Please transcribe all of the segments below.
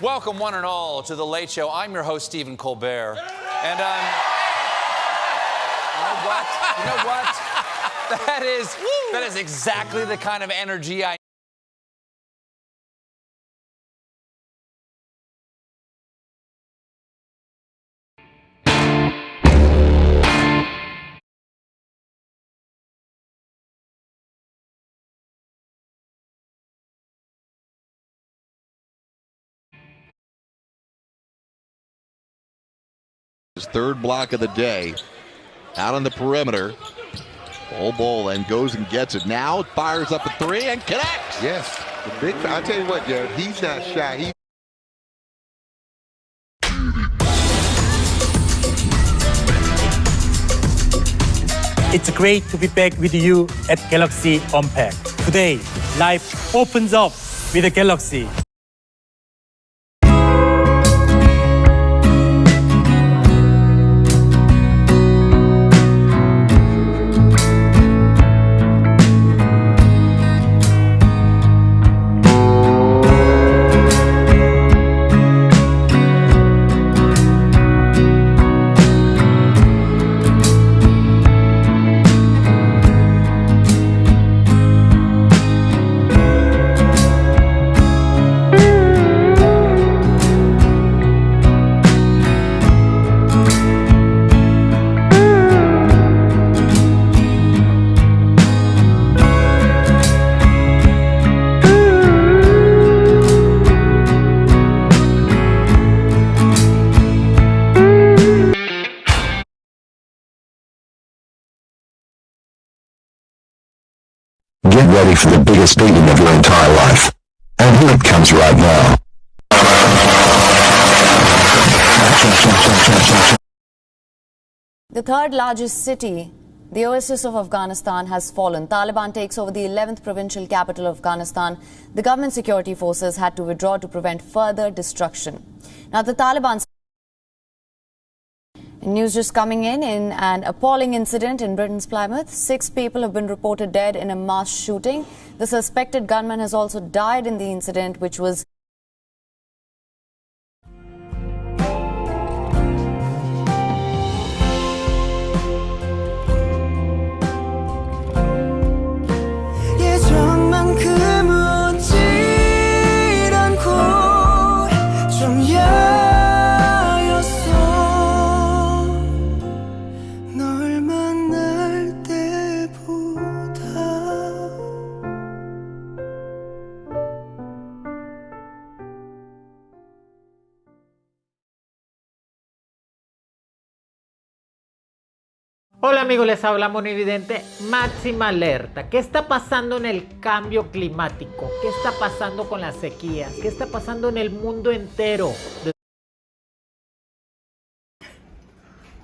Welcome, one and all, to The Late Show. I'm your host, Stephen Colbert. And, um, you know what? You know what? That is, that is exactly the kind of energy I His third block of the day. Out on the perimeter. Bol Bol then goes and gets it. Now fires up a three and connects. Yes. The big I tell you what, Jared, he's not shy. He It's great to be back with you at Galaxy Unpacked. Today, life opens up with a Galaxy. Ready for the biggest beating of your entire life. And here it comes right now. The third largest city, the oasis of Afghanistan, has fallen. Taliban takes over the 11th provincial capital of Afghanistan. The government security forces had to withdraw to prevent further destruction. Now, the Taliban. News just coming in in an appalling incident in Britain's Plymouth. Six people have been reported dead in a mass shooting. The suspected gunman has also died in the incident, which was Hola amigos, les habla Monividente. Máxima alerta. ¿Qué está pasando en el cambio climático? ¿Qué está pasando con las sequías? ¿Qué está pasando en el mundo entero?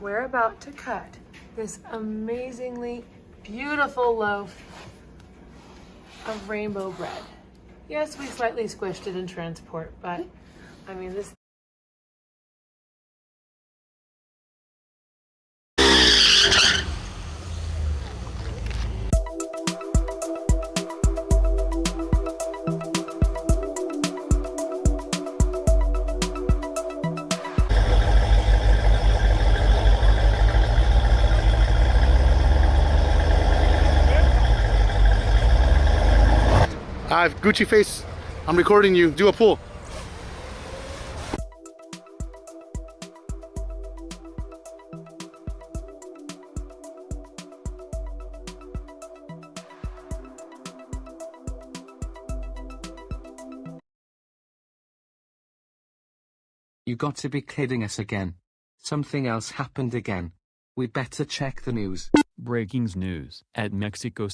We're about to cut this amazingly beautiful loaf of rainbow bread. Yes, we slightly squished it in transport, but I mean, this Hi, Gucci face. I'm recording you. Do a pull. You got to be kidding us again. Something else happened again. We better check the news. Breaking news at Mexico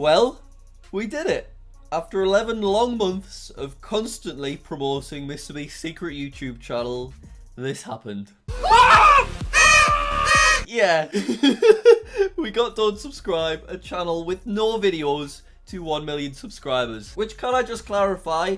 Well, we did it. After 11 long months of constantly promoting Mr. Beast's secret YouTube channel, this happened. yeah, we got Don't Subscribe, a channel with no videos to 1 million subscribers. Which, can I just clarify,